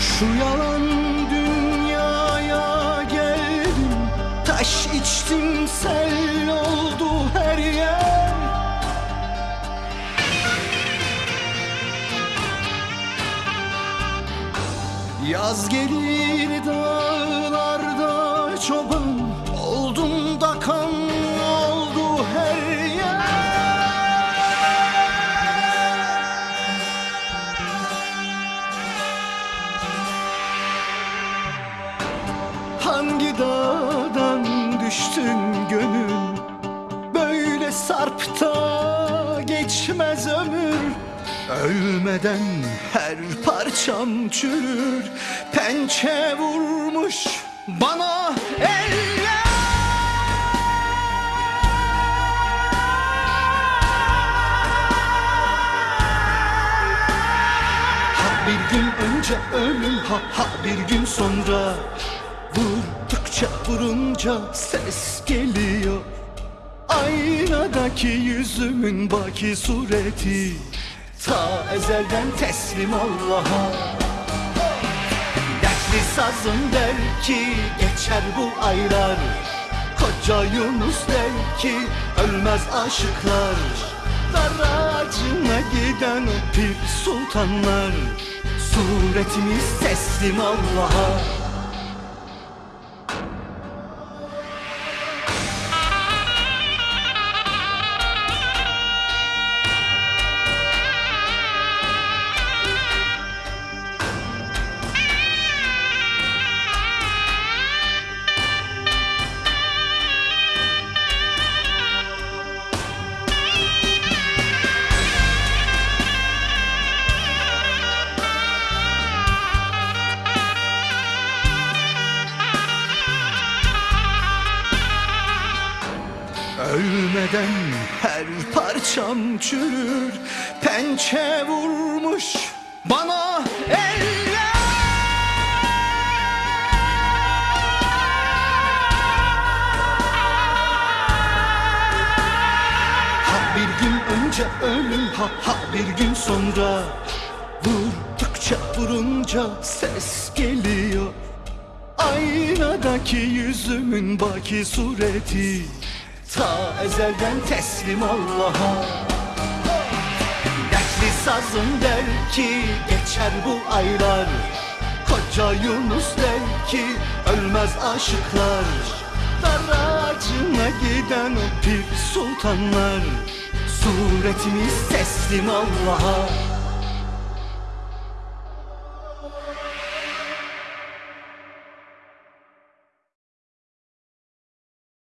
Şu yalan dünyaya geldim. Taş içtim sel oldu her yer. Yaz gelir dağlarda çoban Hangi dağdan düştün gönül? Böyle sarpta geçmez ömür. Ölmeden her parçam çürür. Pençe vurmuş bana eller Ha bir gün önce ölüm ha ha bir gün sonra Vurdukça vurunca ses geliyor. Aynadaki yüzümün baki sureti. Ta ezelden teslim Allah'a. Dertli sazım der ki geçer bu aylar. Koca Yunus der ki ölmez aşıklar. Dar ağacına giden o pir sultanlar. Suretimiz teslim Allah'a Ölmeden her parçam çürür Pençe vurmuş bana eller. Ha bir gün önce ölüm ha ha bir gün sonra. Vurdukça vurunca ses geliyor. Aynadaki yüzümün baki sureti Ta ezelden teslim Allah'a. Dertli sazım der ki geçer bu aylar. Koca Yunus der ki ölmez aşıklar. Daracına giden o pir sultanlar. Suretimiz teslim Allah'a.